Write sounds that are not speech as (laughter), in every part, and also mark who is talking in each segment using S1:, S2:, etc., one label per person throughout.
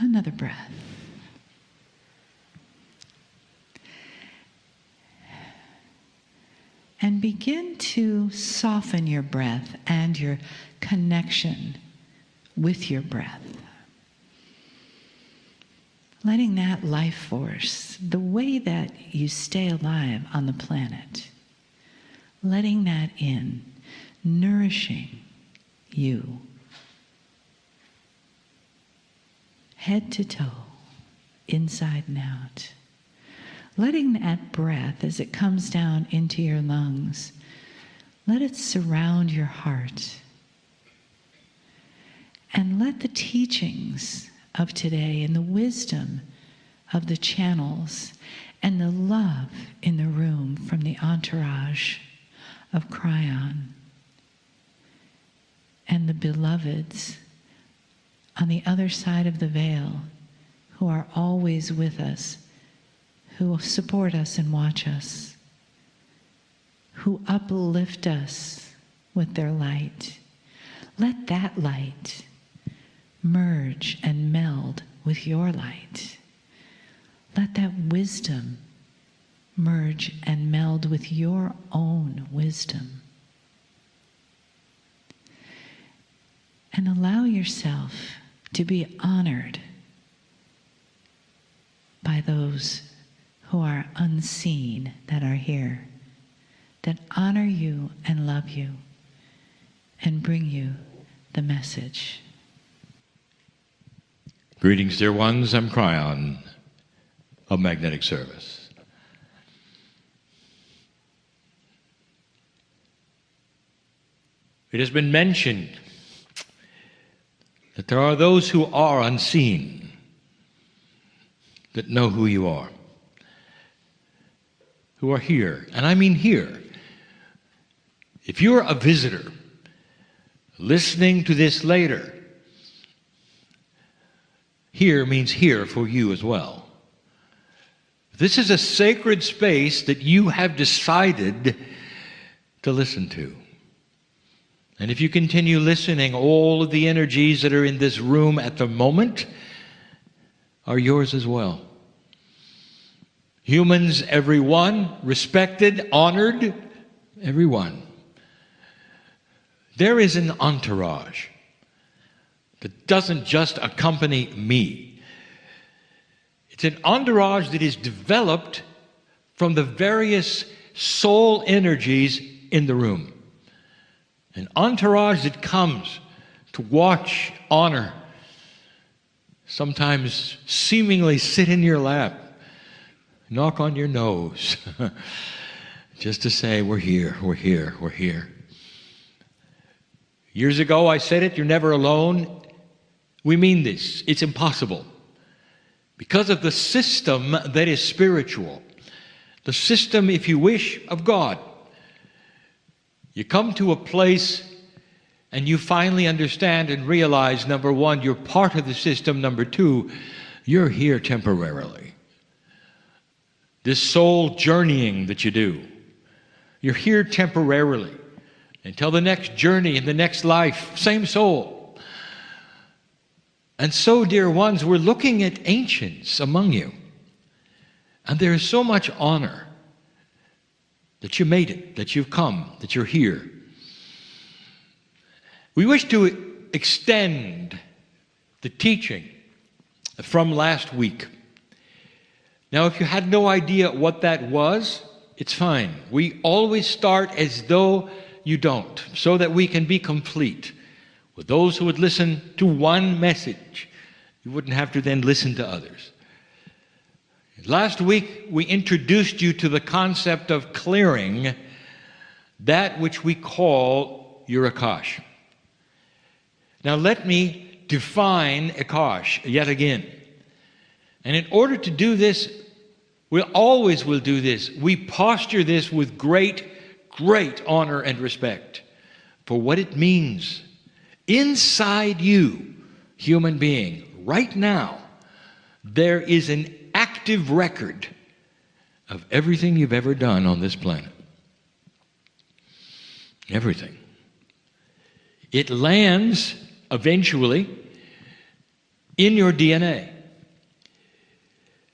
S1: Another breath. And begin to soften your breath and your connection with your breath. Letting that life force, the way that you stay alive on the planet, letting that in, nourishing you, head to toe, inside and out. Letting that breath, as it comes down into your lungs, let it surround your heart. And let the teachings of today and the wisdom of the channels and the love in the room from the entourage of Kryon and the beloveds on the other side of the veil who are always with us, who support us and watch us, who uplift us with their light. Let that light merge and meld with your light. Let that wisdom merge and meld with your own wisdom. And allow yourself to be honored by those who are unseen that are here, that honor you and love you and bring you the message.
S2: Greetings, dear ones. I'm Kryon of Magnetic Service. It has been mentioned that there are those who are unseen that know who you are, who are here. And I mean here. If you're a visitor listening to this later, here means here for you as well. This is a sacred space that you have decided to listen to. And if you continue listening, all of the energies that are in this room at the moment are yours as well. Humans, everyone, respected, honored, everyone. There is an entourage that doesn't just accompany me. It's an entourage that is developed from the various soul energies in the room. An entourage that comes to watch, honor, sometimes seemingly sit in your lap, knock on your nose, (laughs) just to say, We're here, we're here, we're here. Years ago, I said it, you're never alone. We mean this. It's impossible. Because of the system that is spiritual, the system, if you wish, of God. You come to a place and you finally understand and realize number one, you're part of the system. Number two, you're here temporarily. This soul journeying that you do, you're here temporarily until the next journey in the next life, same soul. And so, dear ones, we're looking at ancients among you. And there is so much honor that you made it, that you've come, that you're here. We wish to extend the teaching from last week. Now, if you had no idea what that was, it's fine. We always start as though you don't, so that we can be complete. With those who would listen to one message, you wouldn't have to then listen to others. Last week, we introduced you to the concept of clearing that which we call your Akash. Now, let me define Akash yet again. And in order to do this, we always will do this. We posture this with great, great honor and respect for what it means Inside you, human being, right now, there is an active record of everything you've ever done on this planet. Everything. It lands eventually in your DNA.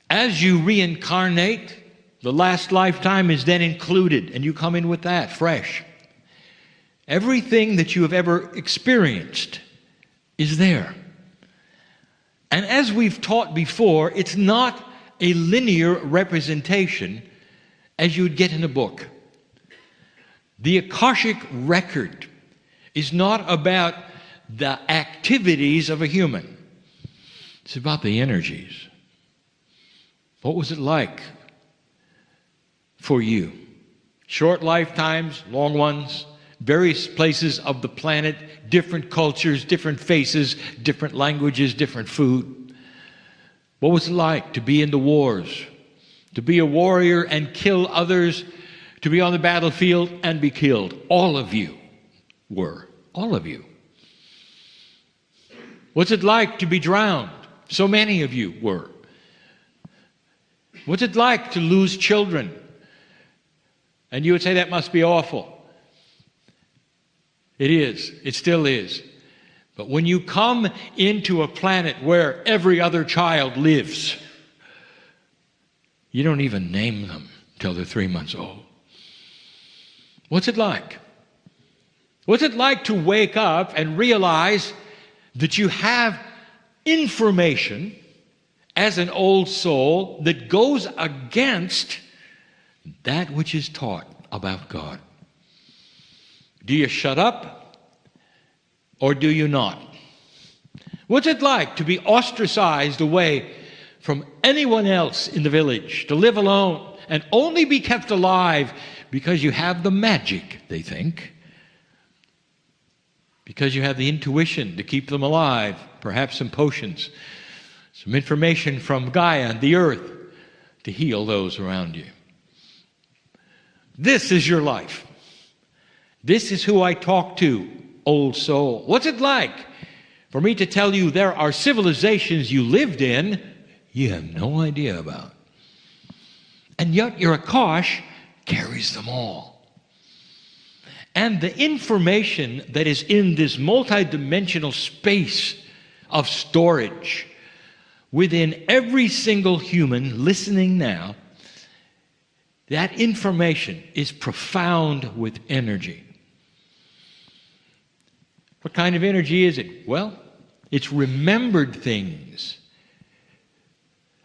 S2: As you reincarnate, the last lifetime is then included, and you come in with that fresh. Everything that you have ever experienced is there. And as we've taught before, it's not a linear representation as you would get in a book. The Akashic record is not about the activities of a human, it's about the energies. What was it like for you? Short lifetimes, long ones, various places of the planet, different cultures, different faces, different languages, different food. What was it like to be in the wars, to be a warrior and kill others, to be on the battlefield and be killed? All of you were. All of you. What's it like to be drowned? So many of you were. What's it like to lose children? And you would say that must be awful. It is. It still is. But when you come into a planet where every other child lives, you don't even name them till they're three months old. What's it like? What's it like to wake up and realize that you have information as an old soul that goes against that which is taught about God? Do you shut up or do you not? What's it like to be ostracized away from anyone else in the village, to live alone and only be kept alive because you have the magic, they think? Because you have the intuition to keep them alive, perhaps some potions, some information from Gaia and the earth to heal those around you. This is your life. This is who I talk to, old soul. What's it like for me to tell you there are civilizations you lived in you have no idea about? And yet your Akash carries them all. And the information that is in this multidimensional space of storage within every single human listening now, that information is profound with energy. What kind of energy is it? Well, it's remembered things.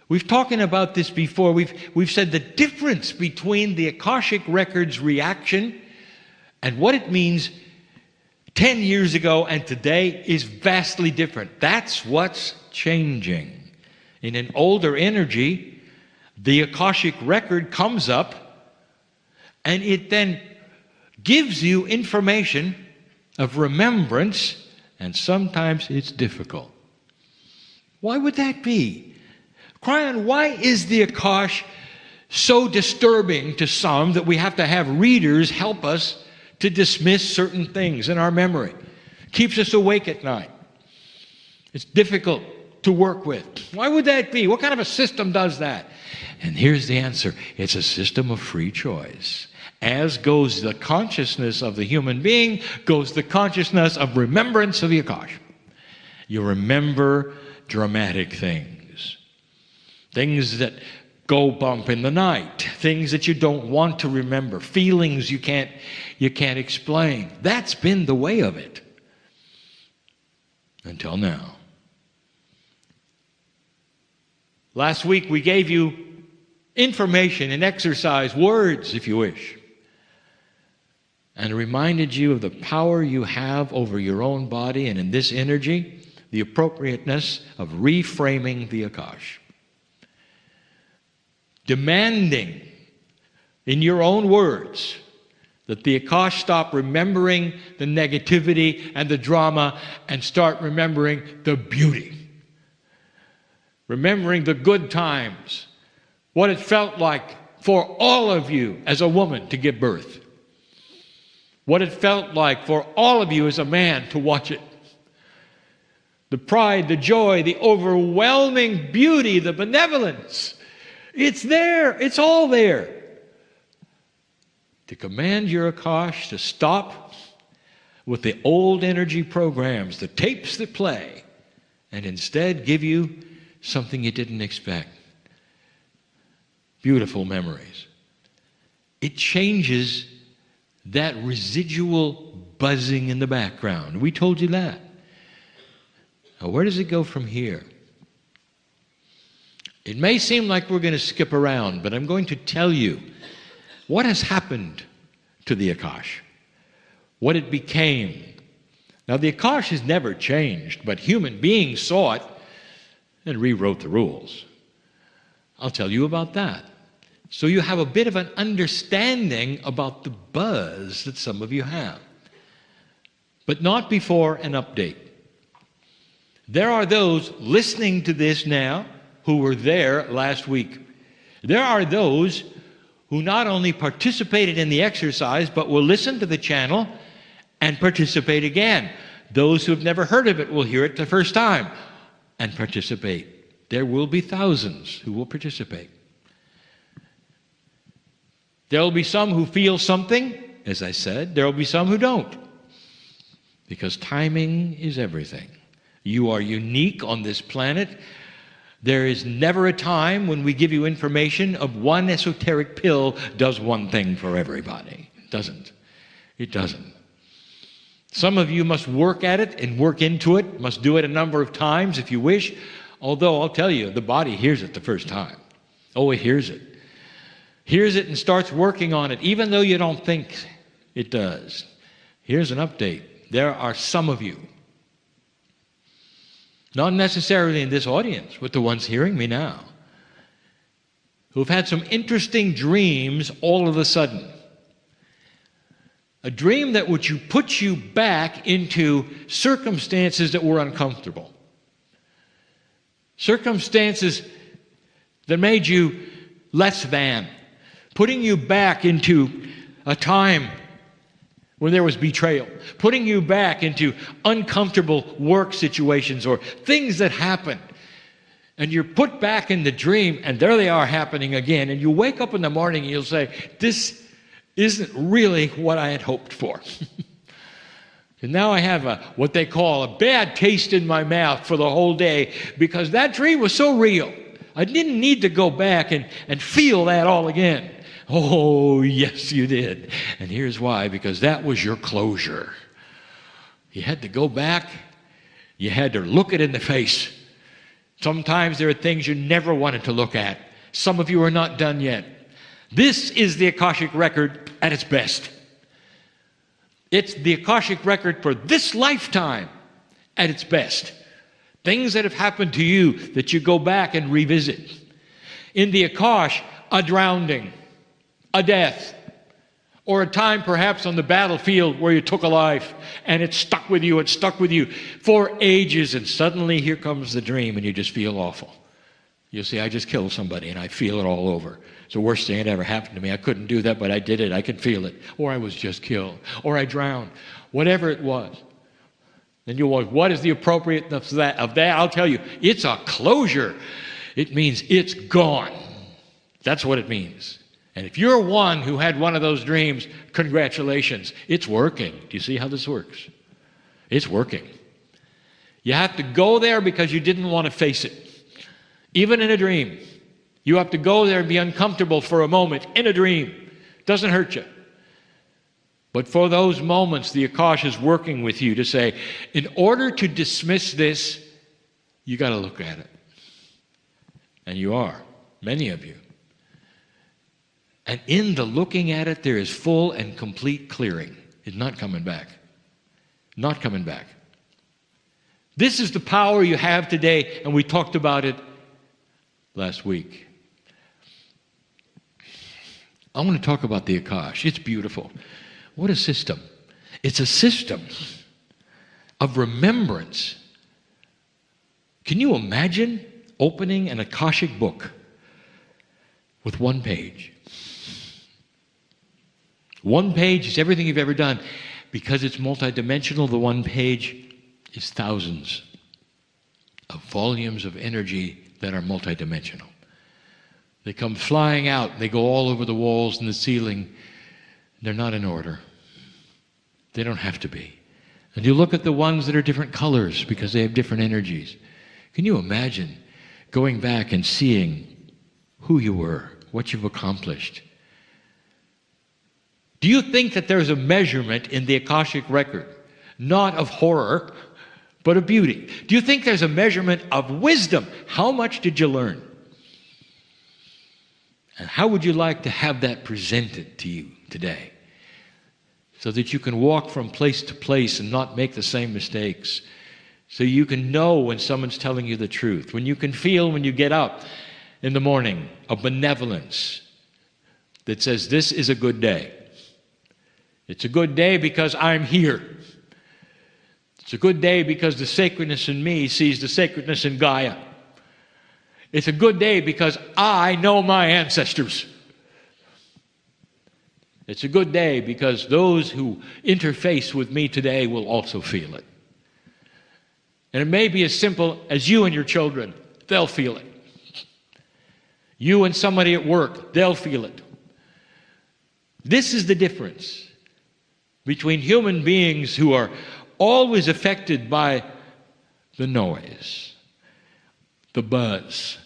S2: We've talked about this before. We've, we've said the difference between the Akashic Records reaction and what it means 10 years ago and today is vastly different. That's what's changing. In an older energy, the Akashic Record comes up and it then gives you information of remembrance, and sometimes it's difficult. Why would that be? Kryon, why is the Akash so disturbing to some that we have to have readers help us to dismiss certain things in our memory? Keeps us awake at night. It's difficult to work with. Why would that be? What kind of a system does that? And here's the answer it's a system of free choice as goes the consciousness of the human being, goes the consciousness of remembrance of the Akash. You remember dramatic things, things that go bump in the night, things that you don't want to remember, feelings you can't, you can't explain. That's been the way of it until now. Last week we gave you information and exercise, words if you wish and reminded you of the power you have over your own body and in this energy, the appropriateness of reframing the Akash. Demanding in your own words that the Akash stop remembering the negativity and the drama and start remembering the beauty. Remembering the good times, what it felt like for all of you as a woman to give birth what it felt like for all of you as a man to watch it. The pride, the joy, the overwhelming beauty, the benevolence. It's there, it's all there. To command your Akash to stop with the old energy programs, the tapes that play, and instead give you something you didn't expect. Beautiful memories. It changes that residual buzzing in the background. We told you that. Now, where does it go from here? It may seem like we're going to skip around, but I'm going to tell you what has happened to the Akash, what it became. Now, the Akash has never changed, but human beings saw it and rewrote the rules. I'll tell you about that. So you have a bit of an understanding about the buzz that some of you have. But not before an update. There are those listening to this now who were there last week. There are those who not only participated in the exercise, but will listen to the channel and participate again. Those who have never heard of it will hear it the first time and participate. There will be thousands who will participate. There will be some who feel something, as I said, there will be some who don't. Because timing is everything. You are unique on this planet. There is never a time when we give you information of one esoteric pill does one thing for everybody. It doesn't. It doesn't. Some of you must work at it and work into it, must do it a number of times if you wish. Although I'll tell you, the body hears it the first time. Oh, it hears it. Hears it and starts working on it, even though you don't think it does. Here's an update. There are some of you not necessarily in this audience, but the ones hearing me now, who've had some interesting dreams all of a sudden. A dream that would you put you back into circumstances that were uncomfortable. Circumstances that made you less than, putting you back into a time when there was betrayal, putting you back into uncomfortable work situations or things that happened. And you're put back in the dream, and there they are happening again. And you wake up in the morning and you'll say, This isn't really what I had hoped for. (laughs) and now I have a, what they call a bad taste in my mouth for the whole day because that dream was so real. I didn't need to go back and, and feel that all again. Oh, yes, you did. And here's why because that was your closure. You had to go back, you had to look it in the face. Sometimes there are things you never wanted to look at. Some of you are not done yet. This is the Akashic record at its best. It's the Akashic record for this lifetime at its best. Things that have happened to you that you go back and revisit. In the Akash, a drowning a death, or a time perhaps on the battlefield where you took a life and it stuck with you, it stuck with you for ages, and suddenly here comes the dream and you just feel awful. You see, I just killed somebody and I feel it all over. It's the worst thing that ever happened to me. I couldn't do that, but I did it. I could feel it. Or I was just killed. Or I drowned. Whatever it was. Then you wonder, what is the appropriateness of that? Of that? I'll tell you, it's a closure. It means it's gone. That's what it means. And if you're one who had one of those dreams, congratulations. It's working. Do you see how this works? It's working. You have to go there because you didn't want to face it. Even in a dream, you have to go there and be uncomfortable for a moment in a dream. Doesn't hurt you. But for those moments, the Akash is working with you to say, in order to dismiss this, you got to look at it. And you are, many of you. And in the looking at it, there is full and complete clearing. It's not coming back. Not coming back. This is the power you have today, and we talked about it last week. I want to talk about the Akash. It's beautiful. What a system. It's a system of remembrance. Can you imagine opening an Akashic book with one page? One page is everything you've ever done. Because it's multidimensional, the one page is thousands of volumes of energy that are multidimensional. They come flying out, they go all over the walls and the ceiling. They're not in order. They don't have to be. And you look at the ones that are different colors because they have different energies. Can you imagine going back and seeing who you were, what you've accomplished? Do you think that there's a measurement in the Akashic record, not of horror, but of beauty? Do you think there's a measurement of wisdom? How much did you learn? And how would you like to have that presented to you today? So that you can walk from place to place and not make the same mistakes. So you can know when someone's telling you the truth. When you can feel when you get up in the morning a benevolence that says, This is a good day. It's a good day because I'm here. It's a good day because the sacredness in me sees the sacredness in Gaia. It's a good day because I know my ancestors. It's a good day because those who interface with me today will also feel it. And it may be as simple as you and your children, they'll feel it. You and somebody at work, they'll feel it. This is the difference between human beings who are always affected by the noise, the buzz,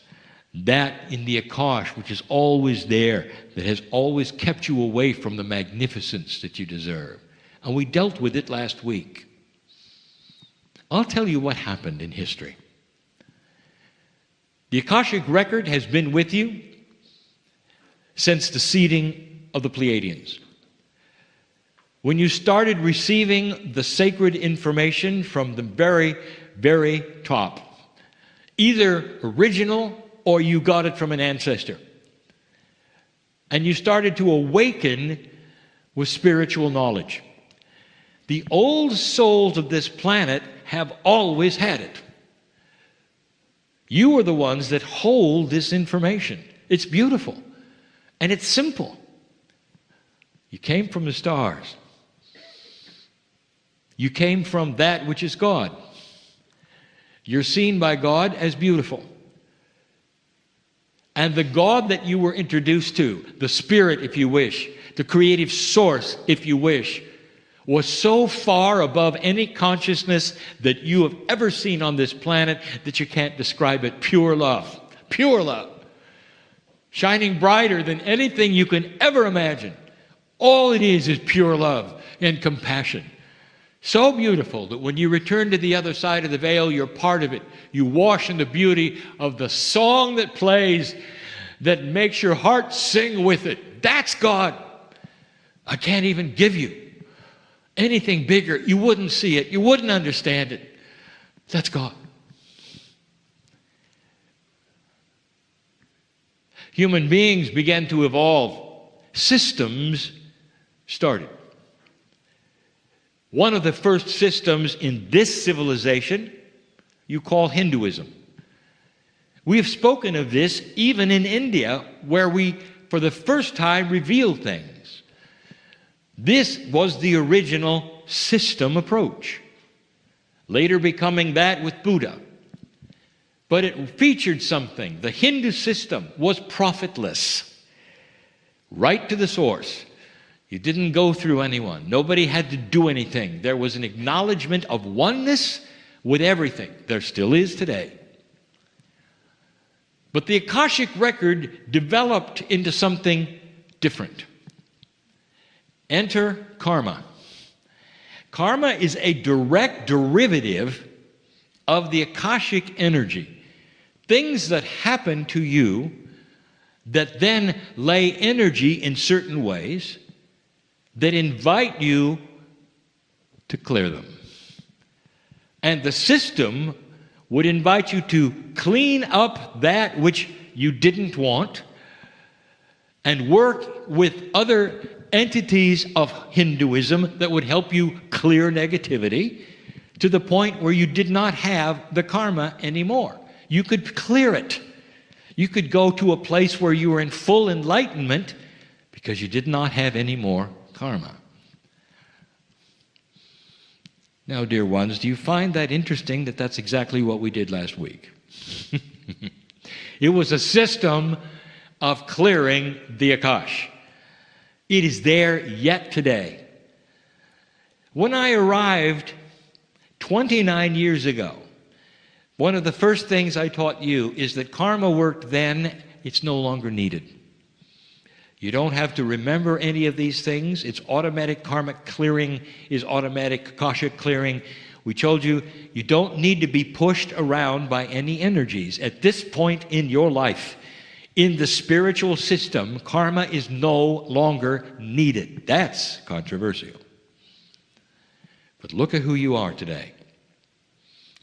S2: that in the Akash, which is always there, that has always kept you away from the magnificence that you deserve. And we dealt with it last week. I'll tell you what happened in history. The Akashic record has been with you since the seeding of the Pleiadians. When you started receiving the sacred information from the very, very top, either original or you got it from an ancestor. And you started to awaken with spiritual knowledge. The old souls of this planet have always had it. You are the ones that hold this information. It's beautiful and it's simple. You came from the stars. You came from that which is God. You're seen by God as beautiful. And the God that you were introduced to, the Spirit, if you wish, the creative source, if you wish, was so far above any consciousness that you have ever seen on this planet that you can't describe it. Pure love. Pure love. Shining brighter than anything you can ever imagine. All it is is pure love and compassion. So beautiful that when you return to the other side of the veil, you're part of it. You wash in the beauty of the song that plays that makes your heart sing with it. That's God. I can't even give you anything bigger. You wouldn't see it, you wouldn't understand it. That's God. Human beings began to evolve, systems started. One of the first systems in this civilization you call Hinduism. We have spoken of this even in India, where we, for the first time, reveal things. This was the original system approach, later becoming that with Buddha. But it featured something. The Hindu system was prophetless, right to the source. You didn't go through anyone. Nobody had to do anything. There was an acknowledgement of oneness with everything. There still is today. But the Akashic record developed into something different. Enter karma. Karma is a direct derivative of the Akashic energy. Things that happen to you that then lay energy in certain ways that invite you to clear them. And the system would invite you to clean up that which you didn't want and work with other entities of Hinduism that would help you clear negativity to the point where you did not have the karma anymore. You could clear it. You could go to a place where you were in full enlightenment because you did not have any more karma. Now, dear ones, do you find that interesting that that's exactly what we did last week? (laughs) it was a system of clearing the Akash. It is there yet today. When I arrived 29 years ago, One of the first things I taught you is that karma worked then, it's no longer needed. You don't have to remember any of these things. It's automatic karmic clearing is automatic akashic clearing. We told you you don't need to be pushed around by any energies. At this point in your life, in the spiritual system, karma is no longer needed. That's controversial. But look at who you are today.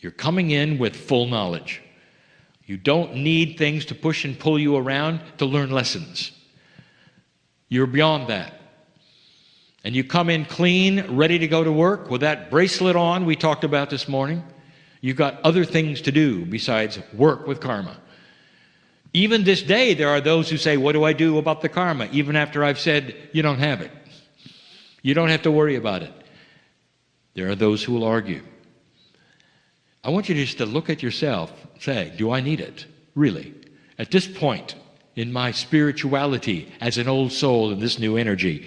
S2: You're coming in with full knowledge. You don't need things to push and pull you around to learn lessons. You're beyond that. And you come in clean, ready to go to work with that bracelet on we talked about this morning. You've got other things to do besides work with karma. Even this day, there are those who say, What do I do about the karma? Even after I've said, You don't have it. You don't have to worry about it. There are those who will argue. I want you just to look at yourself, say, Do I need it? Really? At this point in my spirituality as an old soul in this new energy,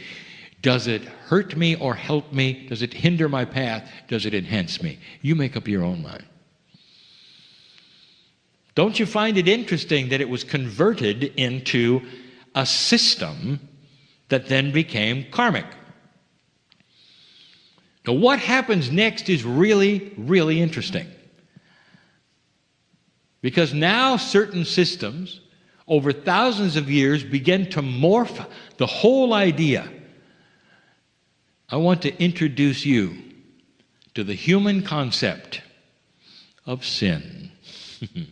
S2: does it hurt me or help me? Does it hinder my path? Does it enhance me? You make up your own mind. Don't you find it interesting that it was converted into a system that then became karmic? Now, what happens next is really, really interesting. Because now certain systems, over thousands of years, begin to morph the whole idea. I want to introduce you to the human concept of sin. (laughs)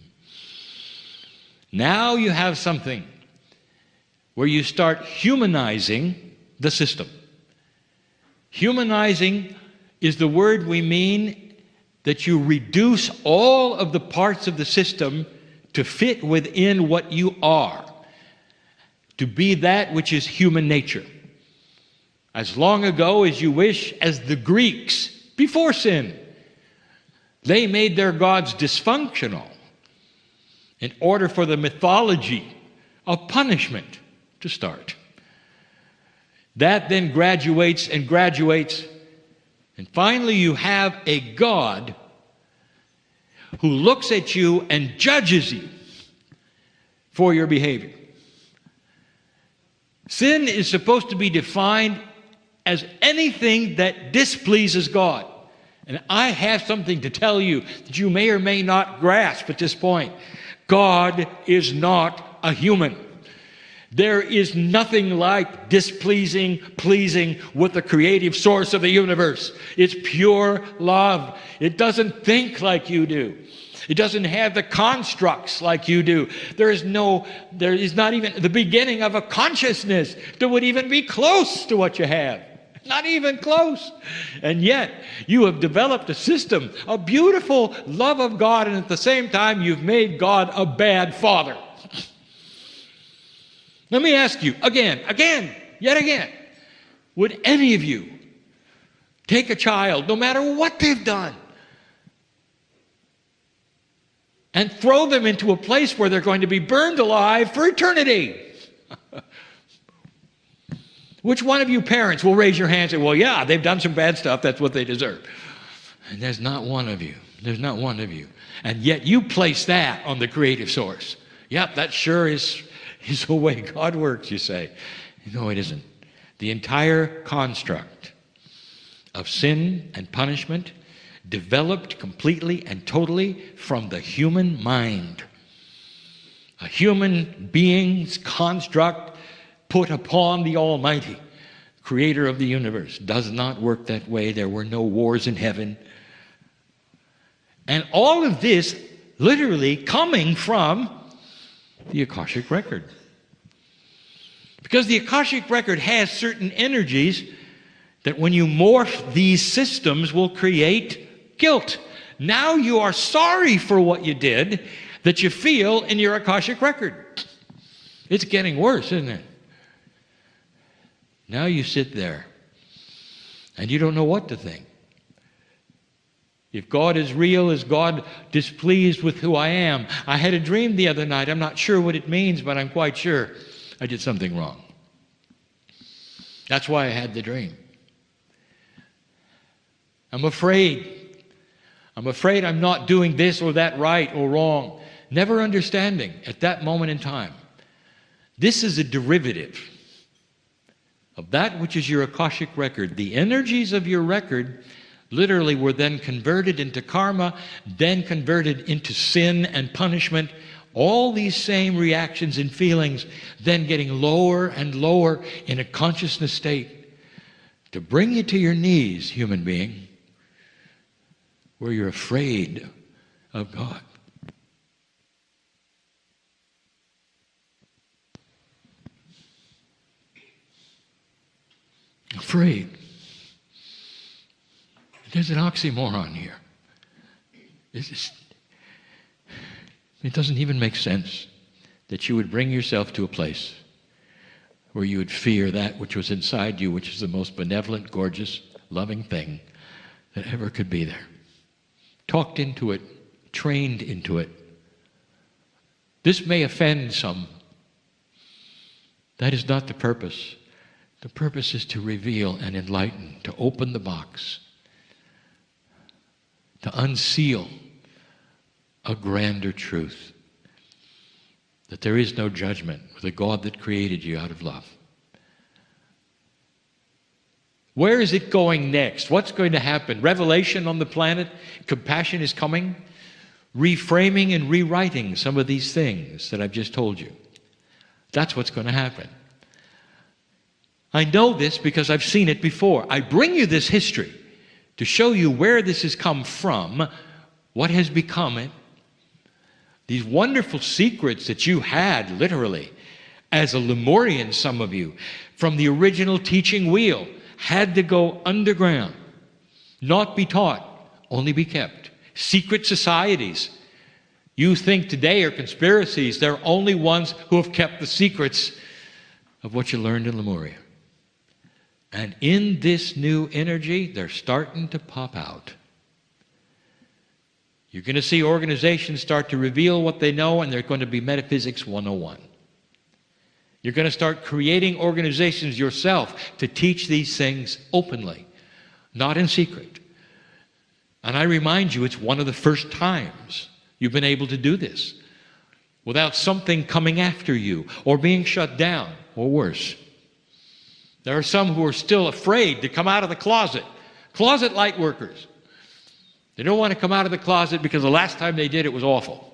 S2: Now you have something where you start humanizing the system. Humanizing is the word we mean that you reduce all of the parts of the system to fit within what you are, to be that which is human nature. As long ago as you wish, as the Greeks before sin, they made their gods dysfunctional in order for the mythology of punishment to start. That then graduates and graduates, and finally you have a God who looks at you and judges you for your behavior. Sin is supposed to be defined as anything that displeases God. And I have something to tell you that you may or may not grasp at this point. God is not a human. There is nothing like displeasing, pleasing with the creative source of the universe. It's pure love. It doesn't think like you do. It doesn't have the constructs like you do. There is no, there is not even the beginning of a consciousness that would even be close to what you have. Not even close. And yet, you have developed a system, a beautiful love of God, and at the same time, you've made God a bad father. Let me ask you again, again, yet again would any of you take a child, no matter what they've done, and throw them into a place where they're going to be burned alive for eternity? (laughs) Which one of you parents will raise your hand and say, Well, yeah, they've done some bad stuff. That's what they deserve. And there's not one of you. There's not one of you. And yet you place that on the creative source. Yep, that sure is, is the way God works, you say. No, it isn't. The entire construct of sin and punishment developed completely and totally from the human mind. A human being's construct put upon the Almighty, creator of the universe. Does not work that way. There were no wars in heaven. And all of this literally coming from the Akashic record. Because the Akashic record has certain energies that when you morph these systems will create guilt. Now you are sorry for what you did that you feel in your Akashic record. It's getting worse, isn't it? Now you sit there and you don't know what to think. If God is real, is God displeased with who I am? I had a dream the other night. I'm not sure what it means, but I'm quite sure I did something wrong. That's why I had the dream. I'm afraid. I'm afraid I'm not doing this or that right or wrong. Never understanding at that moment in time. This is a derivative of that which is your Akashic record. The energies of your record literally were then converted into karma, then converted into sin and punishment. All these same reactions and feelings then getting lower and lower in a consciousness state to bring you to your knees, human being, where you're afraid of God. Afraid. There's an oxymoron here. Is, it doesn't even make sense that you would bring yourself to a place where you would fear that which was inside you, which is the most benevolent, gorgeous, loving thing that ever could be there. Talked into it, trained into it. This may offend some. That is not the purpose. The purpose is to reveal and enlighten, to open the box, to unseal a grander truth that there is no judgment with a God that created you out of love. Where is it going next? What's going to happen? Revelation on the planet? Compassion is coming? Reframing and rewriting some of these things that I've just told you. That's what's going to happen. I know this because I've seen it before. I bring you this history to show you where this has come from, what has become it, these wonderful secrets that you had, literally, as a Lemurian, some of you, from the original teaching wheel, had to go underground, not be taught, only be kept. Secret societies. You think today are conspiracies, they're only ones who have kept the secrets of what you learned in Lemuria. And in this new energy, they're starting to pop out. You're going to see organizations start to reveal what they know, and they're going to be Metaphysics 101. You're going to start creating organizations yourself to teach these things openly, not in secret. And I remind you, it's one of the first times you've been able to do this without something coming after you or being shut down or worse. There are some who are still afraid to come out of the closet, closet light workers. They don't want to come out of the closet because the last time they did it was awful.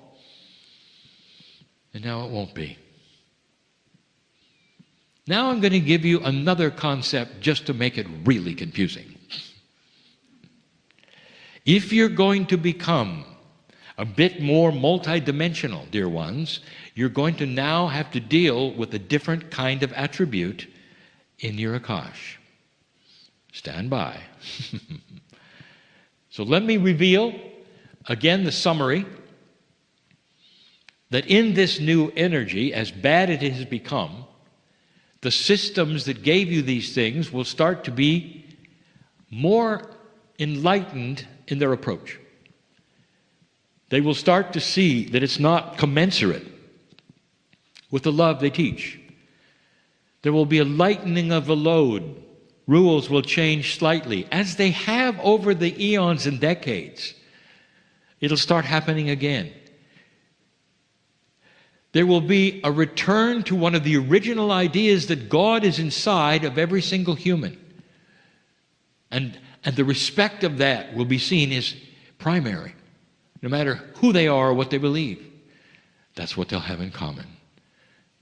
S2: And now it won't be. Now I'm going to give you another concept just to make it really confusing. If you're going to become a bit more multidimensional, dear ones, you're going to now have to deal with a different kind of attribute in your Akash. Stand by. (laughs) So let me reveal again the summary that in this new energy, as bad it has become, the systems that gave you these things will start to be more enlightened in their approach. They will start to see that it's not commensurate with the love they teach. There will be a lightening of the load rules will change slightly, as they have over the eons and decades. It'll start happening again. There will be a return to one of the original ideas that God is inside of every single human. And, and the respect of that will be seen as primary, no matter who they are or what they believe. That's what they'll have in common.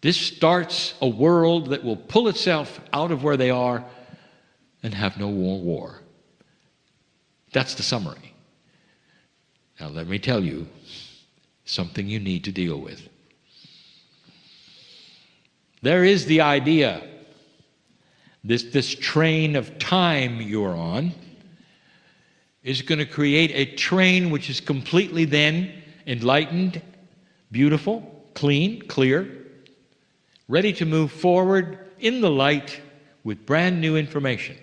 S2: This starts a world that will pull itself out of where they are and have no more war. That's the summary. Now, let me tell you something you need to deal with. There is the idea, this, this train of time you're on is going to create a train which is completely then enlightened, beautiful, clean, clear, ready to move forward in the light with brand new information.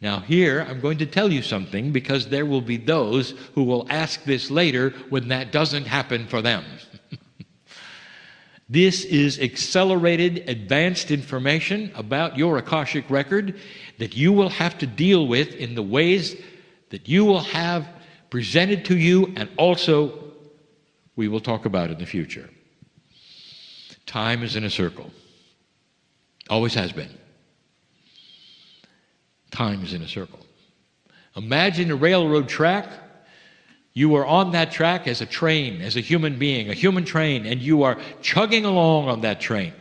S2: Now, here I'm going to tell you something because there will be those who will ask this later when that doesn't happen for them. (laughs) this is accelerated, advanced information about your Akashic record that you will have to deal with in the ways that you will have presented to you, and also we will talk about in the future. Time is in a circle, always has been. Time is in a circle. Imagine a railroad track. You are on that track as a train, as a human being, a human train, and you are chugging along on that train.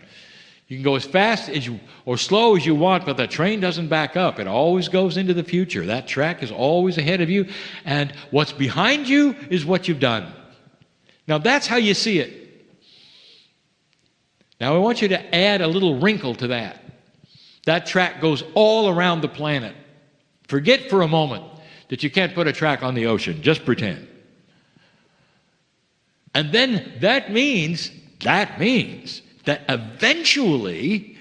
S2: You can go as fast as you or slow as you want, but the train doesn't back up. It always goes into the future. That track is always ahead of you, and what's behind you is what you've done. Now that's how you see it. Now I want you to add a little wrinkle to that. That track goes all around the planet. Forget for a moment that you can't put a track on the ocean. Just pretend. And then that means, that means that eventually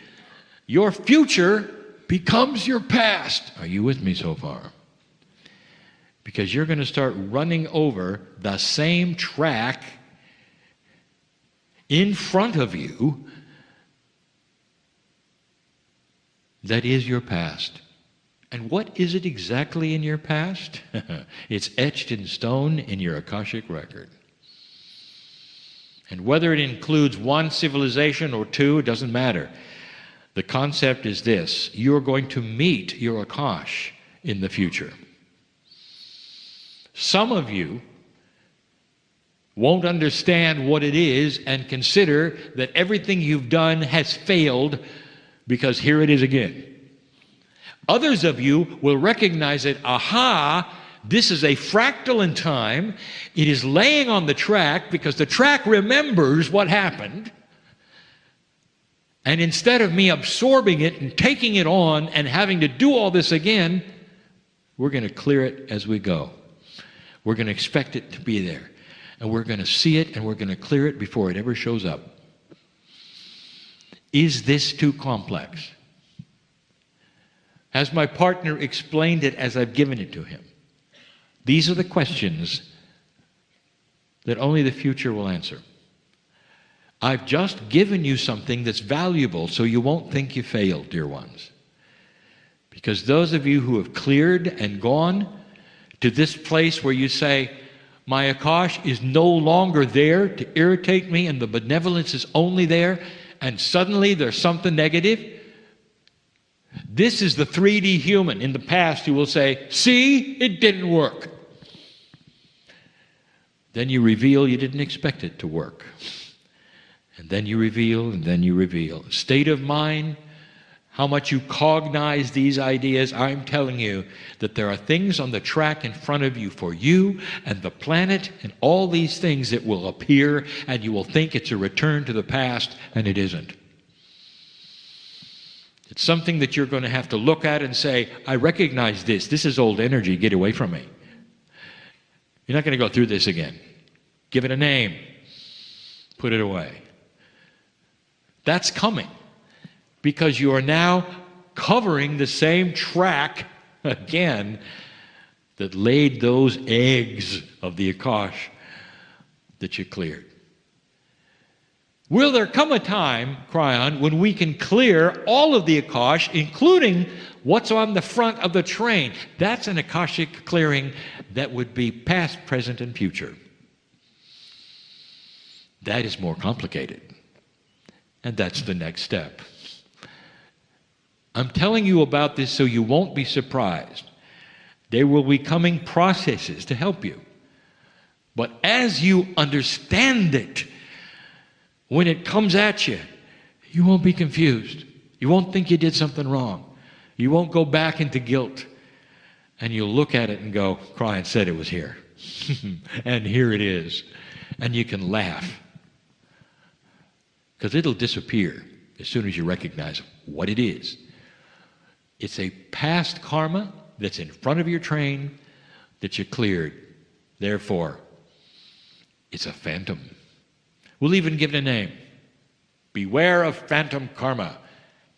S2: your future becomes your past. Are you with me so far? Because you're going to start running over the same track in front of you that is your past. And what is it exactly in your past? (laughs) it's etched in stone in your Akashic record. And whether it includes one civilization or two, it doesn't matter. The concept is this you're going to meet your Akash in the future. Some of you won't understand what it is and consider that everything you've done has failed because here it is again. Others of you will recognize it, aha, this is a fractal in time. It is laying on the track because the track remembers what happened. And instead of me absorbing it and taking it on and having to do all this again, we're going to clear it as we go. We're going to expect it to be there. And we're going to see it and we're going to clear it before it ever shows up. Is this too complex? Has my partner explained it as I've given it to him? These are the questions that only the future will answer. I've just given you something that's valuable so you won't think you failed, dear ones. Because those of you who have cleared and gone to this place where you say, my Akash is no longer there to irritate me and the benevolence is only there, and suddenly there's something negative. This is the 3D human in the past who will say, See, it didn't work. Then you reveal you didn't expect it to work. And then you reveal, and then you reveal. State of mind, how much you cognize these ideas, I'm telling you that there are things on the track in front of you for you and the planet and all these things that will appear, and you will think it's a return to the past, and it isn't. It's something that you're going to have to look at and say, I recognize this. This is old energy. Get away from me. You're not going to go through this again. Give it a name, put it away. That's coming because you are now covering the same track (laughs) again that laid those eggs of the Akash that you cleared. Will there come a time, Kryon, when we can clear all of the Akash, including what's on the front of the train? That's an Akashic clearing that would be past, present, and future. That is more complicated. And that's the next step. I'm telling you about this so you won't be surprised. There will be coming processes to help you. But as you understand it, when it comes at you, you won't be confused. You won't think you did something wrong. You won't go back into guilt. And you'll look at it and go, Kryon said it was here. (laughs) and here it is. And you can laugh. Because it'll disappear as soon as you recognize what it is. It's a past karma that's in front of your train that you cleared. Therefore, it's a phantom. We'll even give it a name. Beware of phantom karma.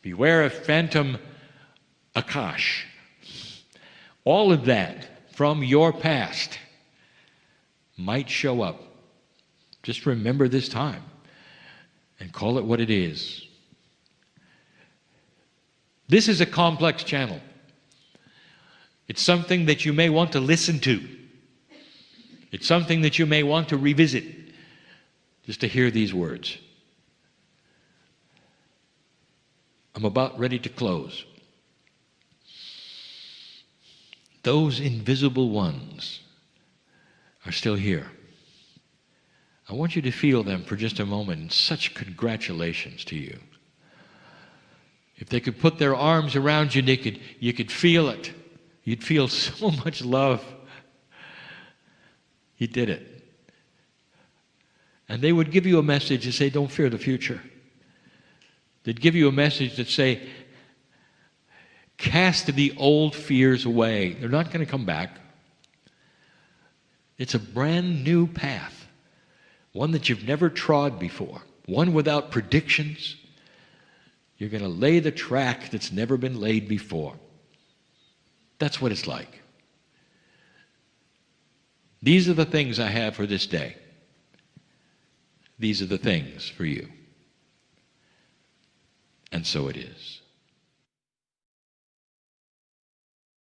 S2: Beware of phantom akash. All of that from your past might show up. Just remember this time and call it what it is. This is a complex channel. It's something that you may want to listen to. It's something that you may want to revisit just to hear these words. I'm about ready to close. Those invisible ones are still here. I want you to feel them for just a moment such congratulations to you. If they could put their arms around you, they could, you could feel it. You'd feel (laughs) so much love. He did it. And they would give you a message and say, Don't fear the future. They'd give you a message that say, Cast the old fears away. They're not going to come back. It's a brand new path, one that you've never trod before, one without predictions. You're going to lay the track that's never been laid before. That's what it's like. These are the things I have for this day. These are the things for you. And so it is.